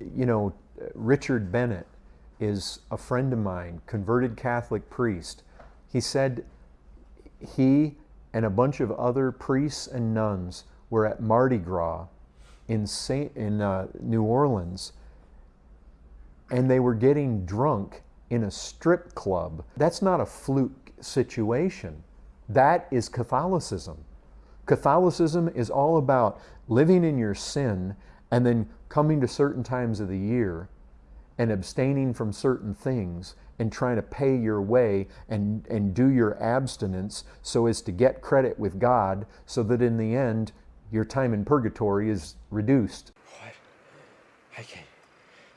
You know, Richard Bennett is a friend of mine, converted Catholic priest. He said he and a bunch of other priests and nuns were at Mardi Gras in, Saint, in uh, New Orleans and they were getting drunk in a strip club. That's not a fluke situation. That is Catholicism. Catholicism is all about living in your sin and then coming to certain times of the year and abstaining from certain things and trying to pay your way and, and do your abstinence so as to get credit with God so that in the end your time in purgatory is reduced. What? I can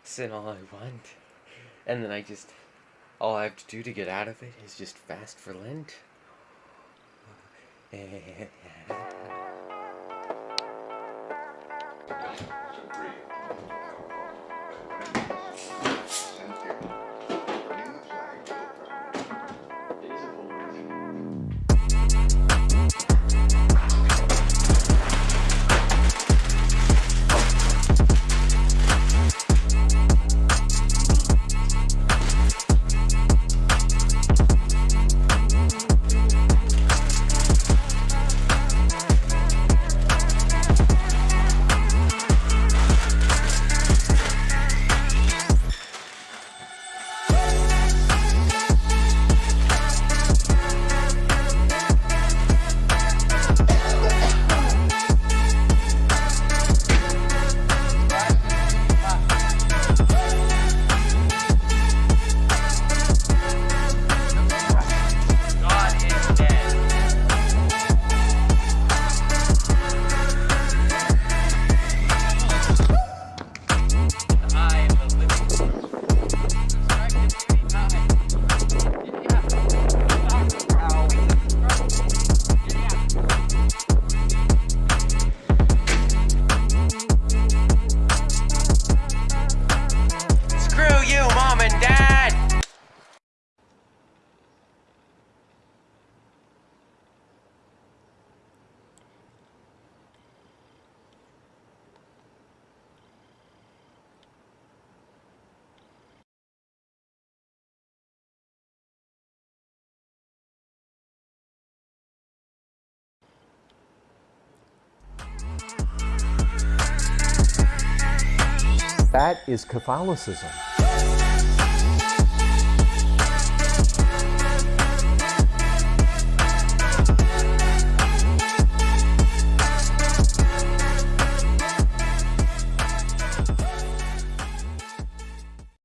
sin all I want. And then I just, all I have to do to get out of it is just fast for Lent. That is Catholicism.